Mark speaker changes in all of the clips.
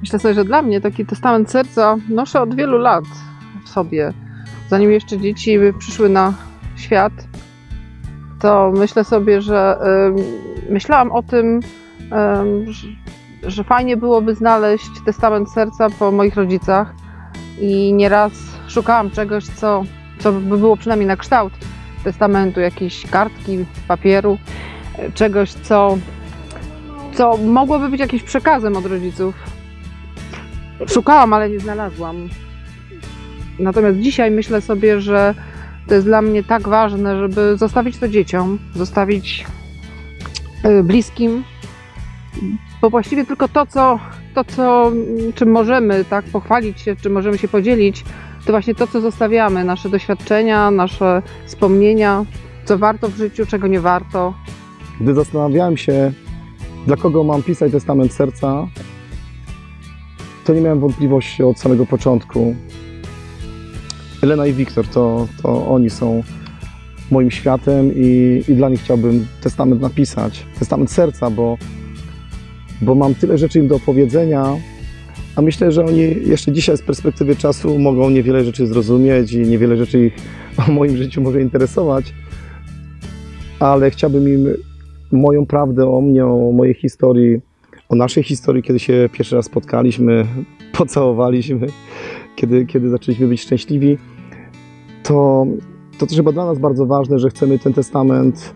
Speaker 1: myślę sobie, że dla mnie taki testament serca noszę od wielu lat w sobie. Zanim jeszcze dzieci przyszły na świat, to myślę sobie, że ym, myślałam o tym, ym, że, fajnie byłoby znaleźć testament serca po moich rodzicach i nieraz szukałam czegoś, co, co by było przynajmniej na kształt testamentu, jakiejś kartki, papieru, czegoś, co, co mogłoby być jakimś przekazem od rodziców. Szukałam, ale nie znalazłam. Natomiast dzisiaj myślę sobie, że to jest dla mnie tak ważne, żeby zostawić to dzieciom, zostawić y, bliskim, bo właściwie tylko to, co, to, co czym możemy tak pochwalić się, czym możemy się podzielić, to właśnie to, co zostawiamy, nasze doświadczenia, nasze wspomnienia, co warto w życiu, czego nie warto.
Speaker 2: Gdy zastanawiałem się, dla kogo mam pisać testament serca, to nie miałem wątpliwości od samego początku. Elena i Wiktor to, to oni są moim światem i, i dla nich chciałbym testament napisać. Testament serca, bo, bo mam tyle rzeczy im do opowiedzenia, a myślę, że oni jeszcze dzisiaj z perspektywy czasu mogą niewiele rzeczy zrozumieć i niewiele rzeczy ich o moim życiu może interesować, ale chciałbym im moją prawdę o mnie, o mojej historii, o naszej historii, kiedy się pierwszy raz spotkaliśmy, pocałowaliśmy, kiedy, kiedy zaczęliśmy być szczęśliwi, to, to też chyba dla nas bardzo ważne, że chcemy ten testament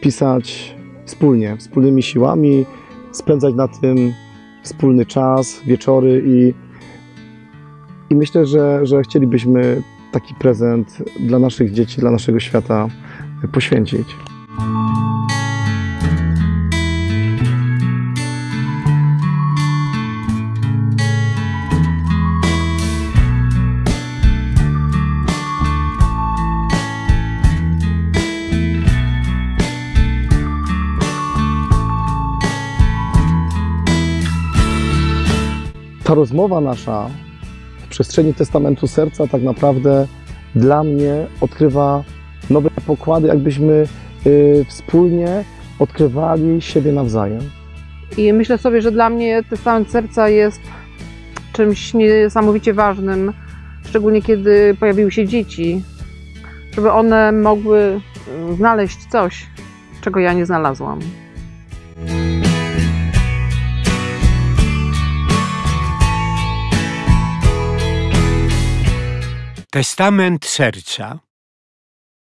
Speaker 2: pisać wspólnie, wspólnymi siłami, spędzać na tym wspólny czas, wieczory i, i myślę, że, że chcielibyśmy taki prezent dla naszych dzieci, dla naszego świata poświęcić. Ta rozmowa nasza w przestrzeni testamentu serca tak naprawdę dla mnie odkrywa nowe pokłady, jakbyśmy y, wspólnie odkrywali siebie nawzajem.
Speaker 1: I myślę sobie, że dla mnie testament serca jest czymś niesamowicie ważnym, szczególnie kiedy pojawiły się dzieci, żeby one mogły y, znaleźć coś, czego ja nie znalazłam.
Speaker 3: Testament serca.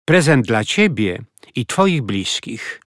Speaker 3: Prezent dla Ciebie i Twoich bliskich.